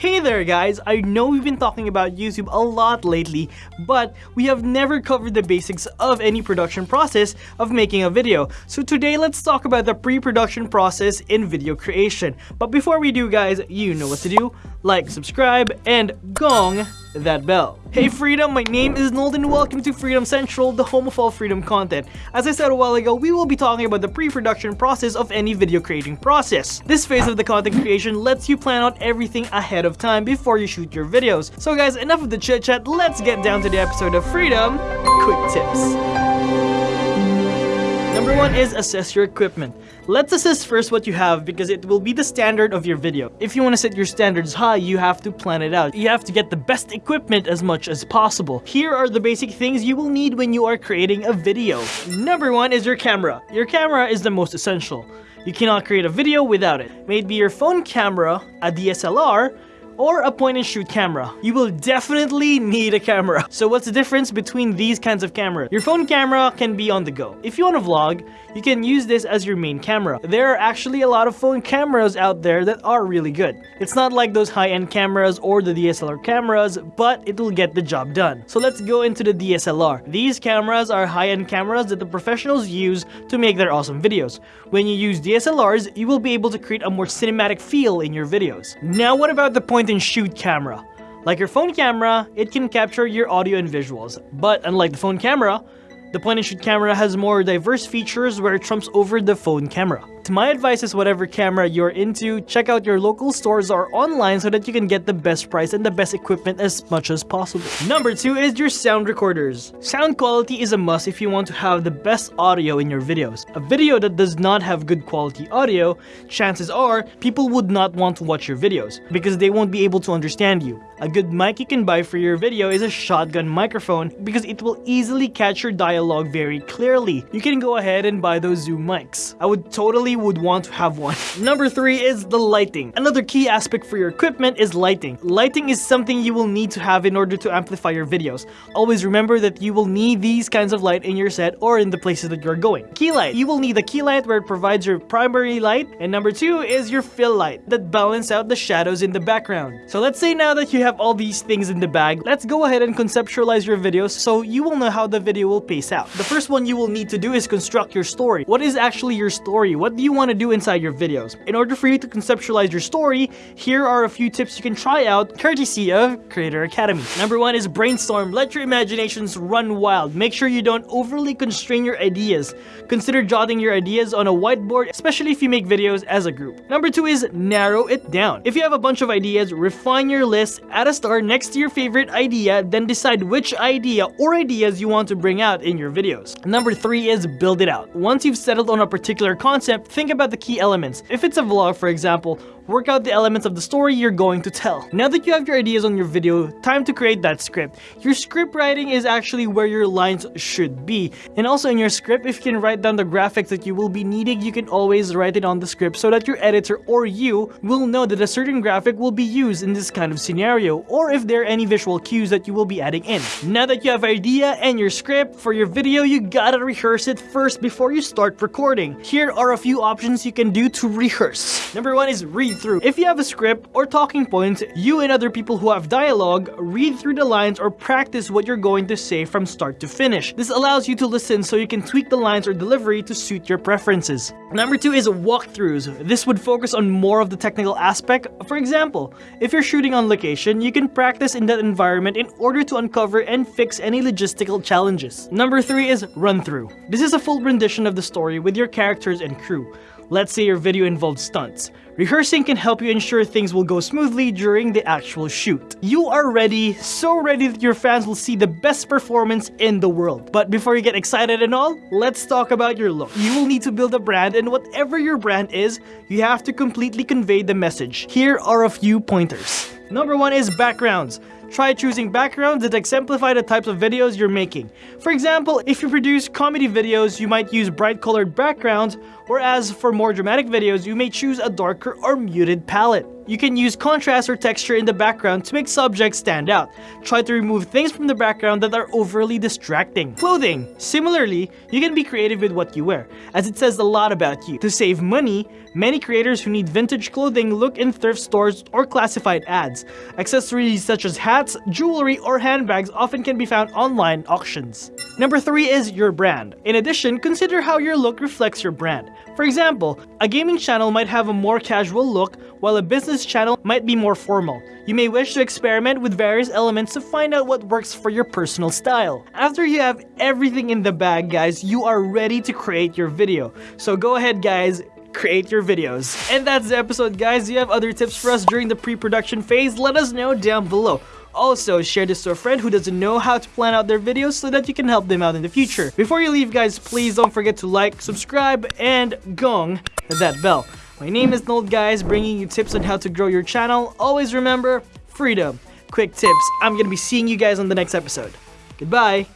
Hey there guys, I know we've been talking about YouTube a lot lately, but we have never covered the basics of any production process of making a video. So today let's talk about the pre-production process in video creation. But before we do guys, you know what to do. Like, subscribe, and gong that bell. Hey Freedom, my name is Nolden welcome to Freedom Central, the home of all freedom content. As I said a while ago, we will be talking about the pre-production process of any video creating process. This phase of the content creation lets you plan out everything ahead of time before you shoot your videos. So guys, enough of the chit chat, let's get down to the episode of Freedom Quick Tips. Number one is assess your equipment. Let's assess first what you have because it will be the standard of your video. If you want to set your standards high, you have to plan it out. You have to get the best equipment as much as possible. Here are the basic things you will need when you are creating a video. Number one is your camera. Your camera is the most essential. You cannot create a video without it. Maybe your phone camera, a DSLR, or a point and shoot camera. You will definitely need a camera. So what's the difference between these kinds of cameras? Your phone camera can be on the go. If you want to vlog, you can use this as your main camera. There are actually a lot of phone cameras out there that are really good. It's not like those high-end cameras or the DSLR cameras, but it'll get the job done. So let's go into the DSLR. These cameras are high-end cameras that the professionals use to make their awesome videos. When you use DSLRs, you will be able to create a more cinematic feel in your videos. Now what about the point and shoot camera? Like your phone camera, it can capture your audio and visuals, but unlike the phone camera, the point-and-shoot camera has more diverse features where it trumps over the phone camera. My advice is whatever camera you're into, check out your local stores or online so that you can get the best price and the best equipment as much as possible. Number 2 is your sound recorders. Sound quality is a must if you want to have the best audio in your videos. A video that does not have good quality audio, chances are people would not want to watch your videos because they won't be able to understand you. A good mic you can buy for your video is a shotgun microphone because it will easily catch your dialogue very clearly. You can go ahead and buy those Zoom mics. I would totally would want to have one. Number three is the lighting. Another key aspect for your equipment is lighting. Lighting is something you will need to have in order to amplify your videos. Always remember that you will need these kinds of light in your set or in the places that you're going. Key light. You will need a key light where it provides your primary light. And number two is your fill light that balance out the shadows in the background. So let's say now that you have all these things in the bag, let's go ahead and conceptualize your videos so you will know how the video will pace out. The first one you will need to do is construct your story. What is actually your story? What you want to do inside your videos. In order for you to conceptualize your story, here are a few tips you can try out courtesy of Creator Academy. Number one is brainstorm. Let your imaginations run wild. Make sure you don't overly constrain your ideas. Consider jotting your ideas on a whiteboard, especially if you make videos as a group. Number two is narrow it down. If you have a bunch of ideas, refine your list, add a star next to your favorite idea, then decide which idea or ideas you want to bring out in your videos. Number three is build it out. Once you've settled on a particular concept, think about the key elements. If it's a vlog, for example, work out the elements of the story you're going to tell. Now that you have your ideas on your video, time to create that script. Your script writing is actually where your lines should be. And also in your script, if you can write down the graphics that you will be needing, you can always write it on the script so that your editor or you will know that a certain graphic will be used in this kind of scenario, or if there are any visual cues that you will be adding in. Now that you have idea and your script for your video, you gotta rehearse it first before you start recording. Here are a few options you can do to rehearse. Number one is read through. If you have a script or talking points, you and other people who have dialogue read through the lines or practice what you're going to say from start to finish. This allows you to listen so you can tweak the lines or delivery to suit your preferences. Number two is walkthroughs. This would focus on more of the technical aspect. For example, if you're shooting on location, you can practice in that environment in order to uncover and fix any logistical challenges. Number three is run through. This is a full rendition of the story with your characters and crew. Let's say your video involves stunts. Rehearsing can help you ensure things will go smoothly during the actual shoot. You are ready, so ready that your fans will see the best performance in the world. But before you get excited and all, let's talk about your look. You will need to build a brand and whatever your brand is, you have to completely convey the message. Here are a few pointers. Number one is backgrounds. Try choosing backgrounds that exemplify the types of videos you're making. For example, if you produce comedy videos, you might use bright colored backgrounds, whereas for more dramatic videos, you may choose a darker or muted palette. You can use contrast or texture in the background to make subjects stand out. Try to remove things from the background that are overly distracting. Clothing. Similarly, you can be creative with what you wear, as it says a lot about you. To save money, many creators who need vintage clothing look in thrift stores or classified ads. Accessories such as hats, jewelry, or handbags often can be found online auctions. Number 3 is your brand. In addition, consider how your look reflects your brand. For example, a gaming channel might have a more casual look, while a business channel might be more formal. You may wish to experiment with various elements to find out what works for your personal style. After you have everything in the bag, guys, you are ready to create your video. So go ahead, guys, create your videos. And that's the episode, guys. Do you have other tips for us during the pre-production phase? Let us know down below. Also, share this to a friend who doesn't know how to plan out their videos so that you can help them out in the future. Before you leave, guys, please don't forget to like, subscribe, and gong that bell. My name is Nold, guys, bringing you tips on how to grow your channel. Always remember, freedom. Quick tips. I'm gonna be seeing you guys on the next episode. Goodbye.